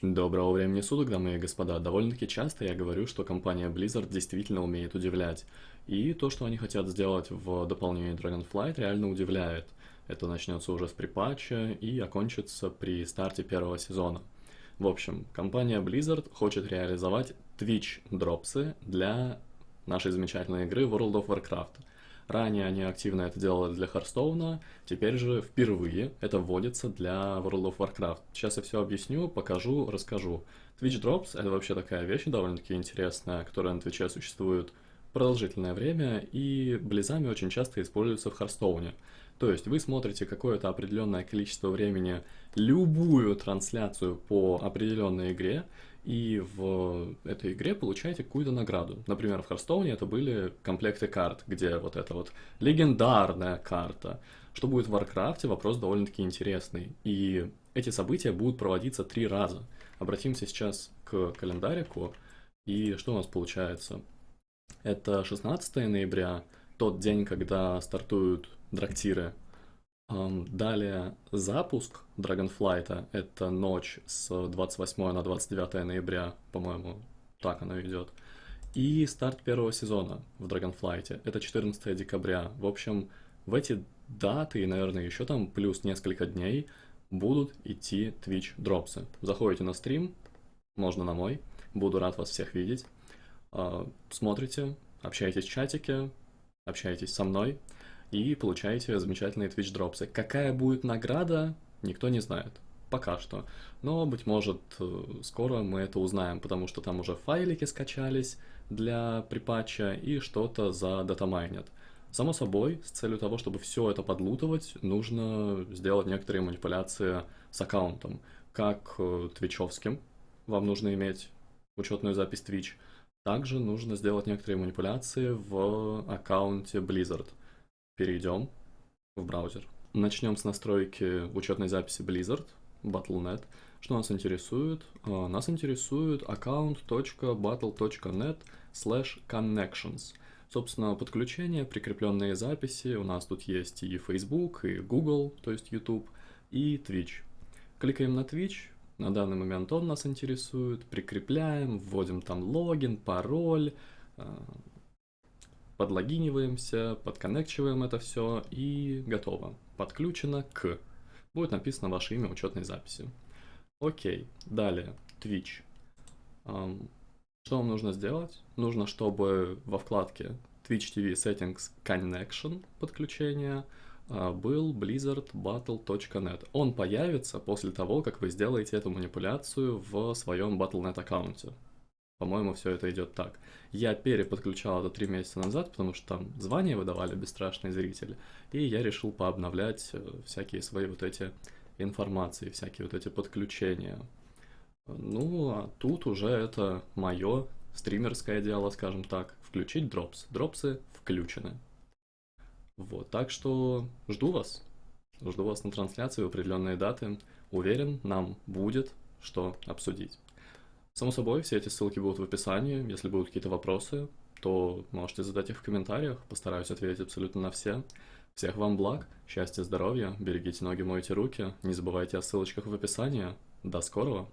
Доброго времени суток, дамы и господа. Довольно-таки часто я говорю, что компания Blizzard действительно умеет удивлять. И то, что они хотят сделать в дополнении Dragonflight, реально удивляет. Это начнется уже с припатча и окончится при старте первого сезона. В общем, компания Blizzard хочет реализовать Twitch дропсы для нашей замечательной игры World of Warcraft. Ранее они активно это делали для Харстоуна, теперь же впервые это вводится для World of Warcraft. Сейчас я все объясню, покажу, расскажу. Twitch Drops — это вообще такая вещь довольно-таки интересная, которая на Твиче существует продолжительное время и близами очень часто используется в Харстоуне. То есть вы смотрите какое-то определенное количество времени любую трансляцию по определенной игре, и в этой игре получаете какую-то награду. Например, в Харстоуне это были комплекты карт, где вот эта вот легендарная карта. Что будет в Варкрафте, вопрос довольно-таки интересный. И эти события будут проводиться три раза. Обратимся сейчас к календарику. И что у нас получается? Это 16 ноября, тот день, когда стартуют драктиры Далее запуск Dragonflight, это ночь с 28 на 29 ноября, по-моему, так оно идет. И старт первого сезона в Dragonflight, это 14 декабря. В общем, в эти даты и, наверное, еще там плюс несколько дней будут идти Twitch дропсы. Заходите на стрим, можно на мой, буду рад вас всех видеть. А, смотрите, общайтесь в чатике, общайтесь со мной и получаете замечательные Twitch дропсы. Какая будет награда, никто не знает. Пока что. Но, быть может, э, скоро мы это узнаем, потому что там уже файлики скачались для припатча и что-то за датамайнят. Само собой, с целью того, чтобы все это подлутывать, нужно сделать некоторые манипуляции с аккаунтом. Как э, твичевским, вам нужно иметь учетную запись Twitch. Также нужно сделать некоторые манипуляции в аккаунте Blizzard перейдем в браузер. Начнем с настройки учетной записи Blizzard, Battle.net. Что нас интересует? А, нас интересует account.battle.net slash connections. Собственно, подключение, прикрепленные записи. У нас тут есть и Facebook, и Google, то есть YouTube, и Twitch. Кликаем на Twitch, на данный момент он нас интересует, прикрепляем, вводим там логин, пароль, а, подлогиниваемся, подконнекчиваем это все и готово. Подключено к. Будет написано ваше имя учетной записи. Окей, далее, Twitch. Что вам нужно сделать? Нужно, чтобы во вкладке Twitch TV Settings Connection подключение был blizzardbattle.net. Он появится после того, как вы сделаете эту манипуляцию в своем Battle.net аккаунте. По-моему, все это идет так. Я переподключал это три месяца назад, потому что там звания выдавали бесстрашные зрители, и я решил пообновлять э, всякие свои вот эти информации, всякие вот эти подключения. Ну, а тут уже это мое стримерское дело, скажем так, включить дропс. Дропсы включены. Вот, так что жду вас. Жду вас на трансляции в определенные даты. Уверен, нам будет что обсудить. Само собой, все эти ссылки будут в описании. Если будут какие-то вопросы, то можете задать их в комментариях. Постараюсь ответить абсолютно на все. Всех вам благ, счастья, здоровья, берегите ноги, мойте руки. Не забывайте о ссылочках в описании. До скорого!